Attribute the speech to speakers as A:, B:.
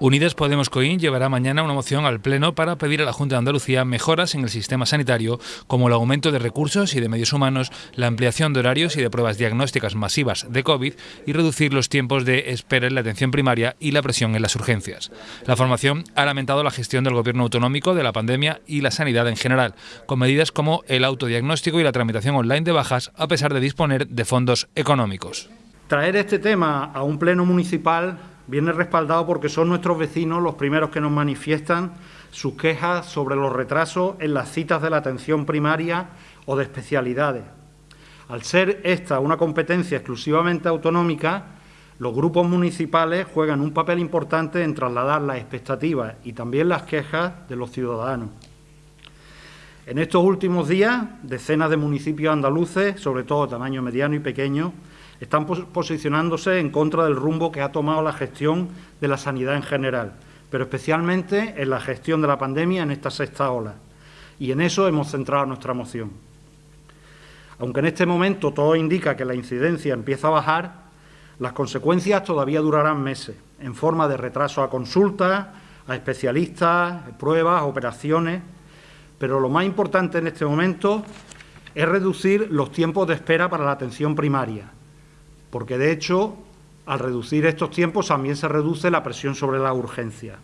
A: Unidas Podemos Coín llevará mañana una moción al Pleno para pedir a la Junta de Andalucía mejoras en el sistema sanitario, como el aumento de recursos y de medios humanos, la ampliación de horarios y de pruebas diagnósticas masivas de COVID y reducir los tiempos de espera en la atención primaria y la presión en las urgencias. La formación ha lamentado la gestión del Gobierno autonómico de la pandemia y la sanidad en general, con medidas como el autodiagnóstico y la tramitación online de bajas, a pesar de disponer de fondos económicos.
B: Traer este tema a un pleno municipal viene respaldado porque son nuestros vecinos los primeros que nos manifiestan sus quejas sobre los retrasos en las citas de la atención primaria o de especialidades. Al ser esta una competencia exclusivamente autonómica, los grupos municipales juegan un papel importante en trasladar las expectativas y también las quejas de los ciudadanos. En estos últimos días, decenas de municipios andaluces, sobre todo de tamaño mediano y pequeño, están posicionándose en contra del rumbo que ha tomado la gestión de la sanidad en general, pero especialmente en la gestión de la pandemia en esta sexta ola. Y en eso hemos centrado nuestra moción. Aunque en este momento todo indica que la incidencia empieza a bajar, las consecuencias todavía durarán meses, en forma de retraso a consultas, a especialistas, pruebas, operaciones. Pero lo más importante en este momento es reducir los tiempos de espera para la atención primaria, porque de hecho, al reducir estos tiempos también se reduce la presión sobre la urgencia.